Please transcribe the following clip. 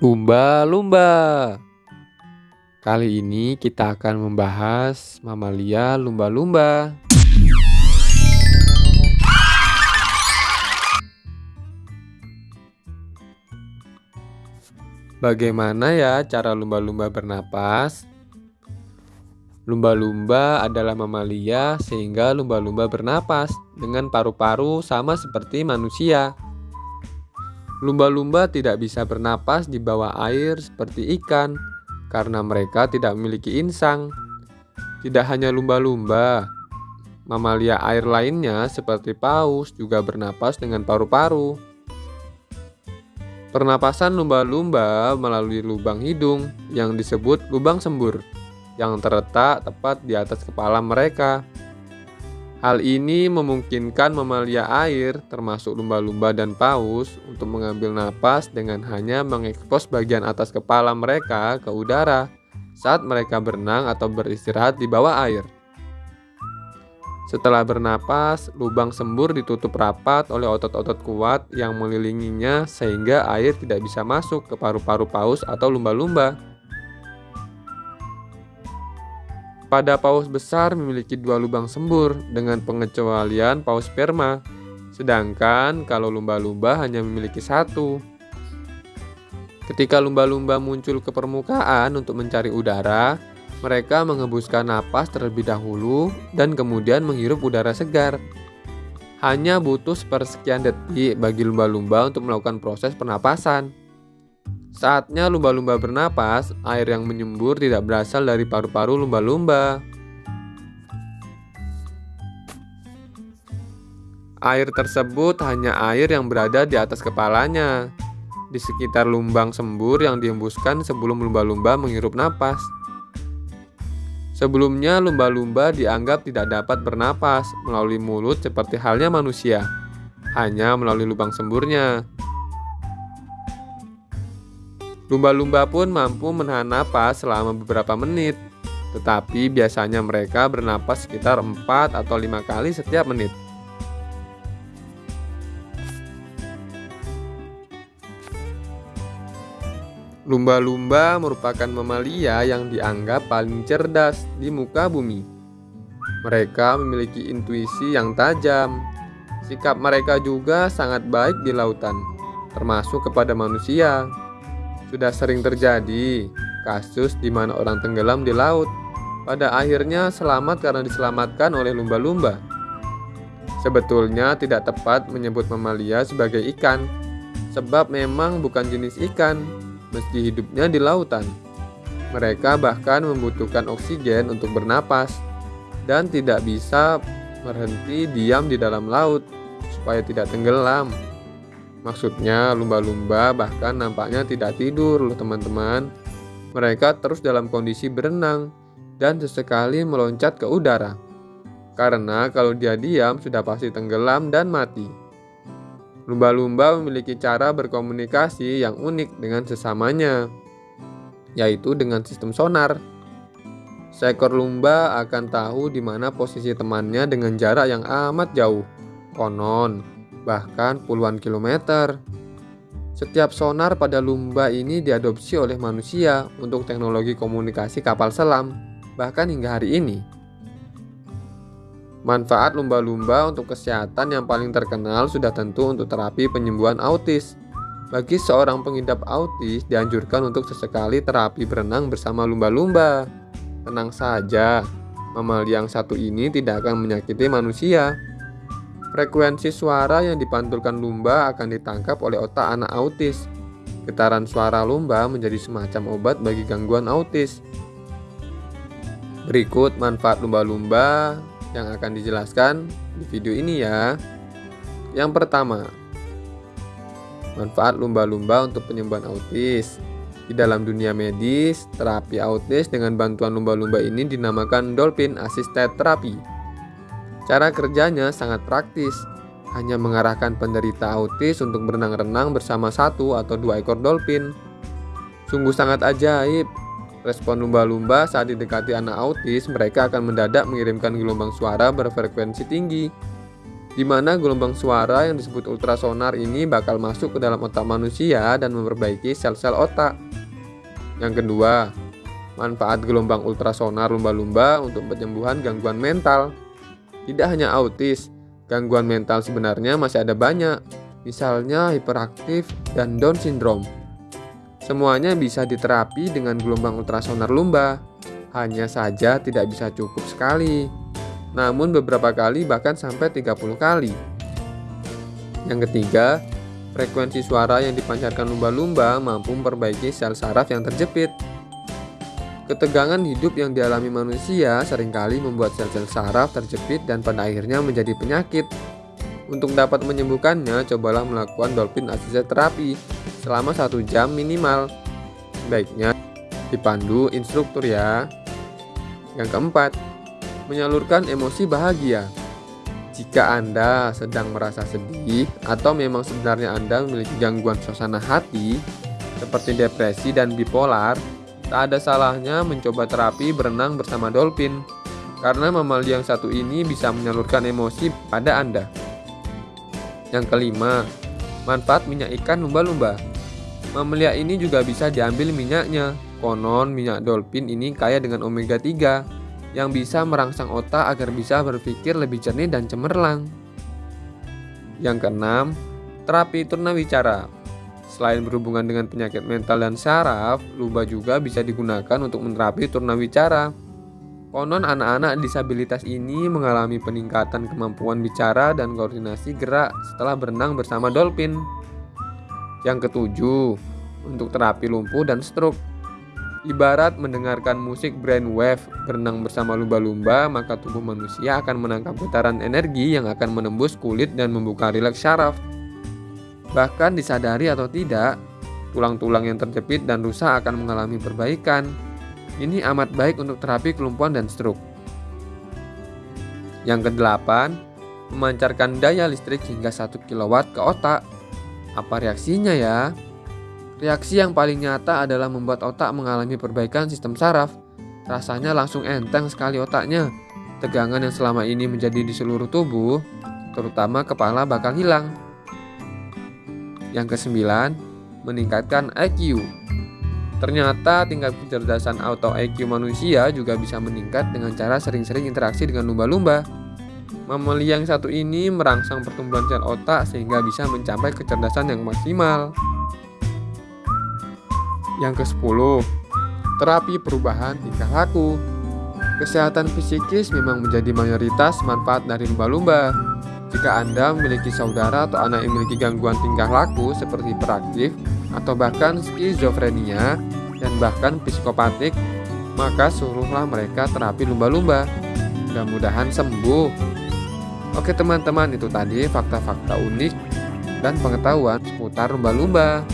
Lumba-lumba. Kali ini kita akan membahas mamalia lumba-lumba. Bagaimana ya cara lumba-lumba bernapas? Lumba-lumba adalah mamalia sehingga lumba-lumba bernapas dengan paru-paru sama seperti manusia. Lumba-lumba tidak bisa bernapas di bawah air seperti ikan karena mereka tidak memiliki insang. Tidak hanya lumba-lumba, mamalia air lainnya seperti paus juga bernapas dengan paru-paru. Pernapasan lumba-lumba melalui lubang hidung yang disebut lubang sembur yang terletak tepat di atas kepala mereka. Hal ini memungkinkan mamalia air, termasuk lumba-lumba dan paus, untuk mengambil napas dengan hanya mengekspos bagian atas kepala mereka ke udara saat mereka berenang atau beristirahat di bawah air. Setelah bernapas, lubang sembur ditutup rapat oleh otot-otot kuat yang mengelilinginya sehingga air tidak bisa masuk ke paru-paru paus atau lumba-lumba. Pada paus besar memiliki dua lubang sembur dengan pengecualian paus sperma, sedangkan kalau lumba-lumba hanya memiliki satu. Ketika lumba-lumba muncul ke permukaan untuk mencari udara, mereka mengembuskan napas terlebih dahulu dan kemudian menghirup udara segar. Hanya butuh sepersekian detik bagi lumba-lumba untuk melakukan proses pernapasan. Saatnya lumba-lumba bernapas, air yang menyembur tidak berasal dari paru-paru lumba-lumba. Air tersebut hanya air yang berada di atas kepalanya, di sekitar lumbang sembur yang dihembuskan sebelum lumba-lumba menghirup napas. Sebelumnya, lumba-lumba dianggap tidak dapat bernapas melalui mulut seperti halnya manusia, hanya melalui lubang semburnya. Lumba-lumba pun mampu menahan napas selama beberapa menit, tetapi biasanya mereka bernapas sekitar 4 atau 5 kali setiap menit. Lumba-lumba merupakan mamalia yang dianggap paling cerdas di muka bumi. Mereka memiliki intuisi yang tajam. Sikap mereka juga sangat baik di lautan, termasuk kepada manusia. Sudah sering terjadi kasus di mana orang tenggelam di laut. Pada akhirnya selamat karena diselamatkan oleh lumba-lumba. Sebetulnya tidak tepat menyebut mamalia sebagai ikan, sebab memang bukan jenis ikan, meski hidupnya di lautan. Mereka bahkan membutuhkan oksigen untuk bernapas dan tidak bisa berhenti diam di dalam laut supaya tidak tenggelam. Maksudnya lumba-lumba bahkan nampaknya tidak tidur loh teman-teman. Mereka terus dalam kondisi berenang dan sesekali meloncat ke udara. Karena kalau dia diam sudah pasti tenggelam dan mati. Lumba-lumba memiliki cara berkomunikasi yang unik dengan sesamanya, yaitu dengan sistem sonar. Seekor lumba akan tahu di mana posisi temannya dengan jarak yang amat jauh. Konon, bahkan puluhan kilometer. Setiap sonar pada lumba ini diadopsi oleh manusia untuk teknologi komunikasi kapal selam, bahkan hingga hari ini. Manfaat lumba-lumba untuk kesehatan yang paling terkenal sudah tentu untuk terapi penyembuhan autis. Bagi seorang pengidap autis, dianjurkan untuk sesekali terapi berenang bersama lumba-lumba. Tenang saja, mamalia yang satu ini tidak akan menyakiti manusia. Frekuensi suara yang dipantulkan lumba akan ditangkap oleh otak anak autis. Getaran suara lumba menjadi semacam obat bagi gangguan autis. Berikut manfaat lumba-lumba yang akan dijelaskan di video ini ya. Yang pertama, manfaat lumba-lumba untuk penyembuhan autis. Di dalam dunia medis, terapi autis dengan bantuan lumba-lumba ini dinamakan dolphin assisted therapy. Cara kerjanya sangat praktis, hanya mengarahkan penderita autis untuk berenang-renang bersama satu atau dua ekor dolphin. Sungguh sangat ajaib. Respon lumba-lumba saat didekati anak autis, mereka akan mendadak mengirimkan gelombang suara berfrekuensi tinggi. di mana gelombang suara yang disebut ultrasonar ini bakal masuk ke dalam otak manusia dan memperbaiki sel-sel otak. Yang kedua, manfaat gelombang ultrasonar lumba-lumba untuk penyembuhan gangguan mental. Tidak hanya autis, gangguan mental sebenarnya masih ada banyak, misalnya hiperaktif dan Down syndrome. Semuanya bisa diterapi dengan gelombang ultrasonar lumba, hanya saja tidak bisa cukup sekali namun beberapa kali bahkan sampai 30 kali. Yang ketiga, frekuensi suara yang dipancarkan lumba-lumba mampu memperbaiki sel saraf yang terjepit. Ketegangan hidup yang dialami manusia sering kali membuat sel-sel saraf terjepit dan pada akhirnya menjadi penyakit. Untuk dapat menyembuhkannya, cobalah melakukan dolphin assisted terapi selama satu jam minimal. Baiknya dipandu instruktur ya. Yang keempat, menyalurkan emosi bahagia. Jika Anda sedang merasa sedih atau memang sebenarnya Anda memiliki gangguan suasana hati seperti depresi dan bipolar, tak ada salahnya mencoba terapi berenang bersama dolphin karena mamalia yang satu ini bisa menyalurkan emosi pada Anda. Yang kelima, manfaat minyak ikan lumba-lumba. Mamalia ini juga bisa diambil minyaknya. Konon minyak dolphin ini kaya dengan omega 3 yang bisa merangsang otak agar bisa berpikir lebih jernih dan cemerlang. Yang keenam, terapi wicara. Selain berhubungan dengan penyakit mental dan saraf, lumba juga bisa digunakan untuk menerapi wicara. Konon anak-anak disabilitas ini mengalami peningkatan kemampuan bicara dan koordinasi gerak setelah berenang bersama dolphin. Yang ketujuh, untuk terapi lumpuh dan stroke. Ibarat mendengarkan musik brainwave berenang bersama lumba-lumba, maka tubuh manusia akan menangkap getaran energi yang akan menembus kulit dan membuka rileks syaraf. Bahkan disadari atau tidak, tulang-tulang yang terjepit dan rusak akan mengalami perbaikan. Ini amat baik untuk terapi kelumpuhan dan stroke. Yang kedelapan, memancarkan daya listrik hingga 1 kW ke otak. Apa reaksinya ya? Reaksi yang paling nyata adalah membuat otak mengalami perbaikan sistem saraf. Rasanya langsung enteng sekali otaknya. Tegangan yang selama ini menjadi di seluruh tubuh, terutama kepala bakal hilang. Yang kesembilan, meningkatkan IQ. Ternyata tingkat kecerdasan auto IQ manusia juga bisa meningkat dengan cara sering-sering interaksi dengan lumba-lumba. Mamalia yang satu ini merangsang pertumbuhan sel otak sehingga bisa mencapai kecerdasan yang maksimal. Yang ke-10, terapi perubahan tingkah laku. Kesehatan fisikis memang menjadi mayoritas manfaat dari lumba-lumba. Jika Anda memiliki saudara atau anak yang memiliki gangguan tingkah laku seperti hiperaktif atau bahkan skizofrenia dan bahkan psikopatik, maka suruhlah mereka terapi lumba-lumba. Mudah-mudahan sembuh. Oke teman-teman, itu tadi fakta-fakta unik dan pengetahuan seputar lumba-lumba.